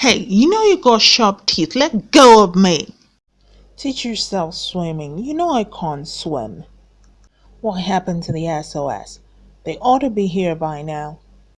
Hey, you know you got sharp teeth. Let go of me. Teach yourself swimming. You know I can't swim. What happened to the SOS? They ought to be here by now.